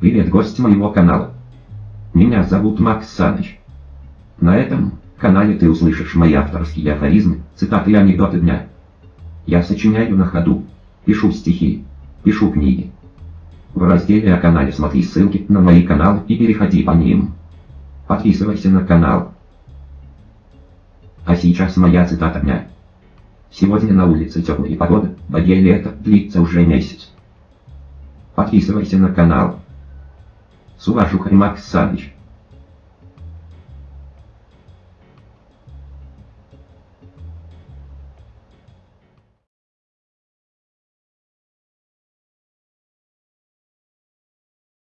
Привет, гость моего канала. Меня зовут Макс Саныч. На этом канале ты услышишь мои авторские афоризмы, цитаты и анекдоты дня. Я сочиняю на ходу, пишу стихи, пишу книги. В разделе о канале смотри ссылки на мои каналы и переходи по ним. Подписывайся на канал. А сейчас моя цитата дня. Сегодня на улице теплая погода, Боге лето длится уже месяц. Подписывайся на канал. С уважухой Макс Саныч.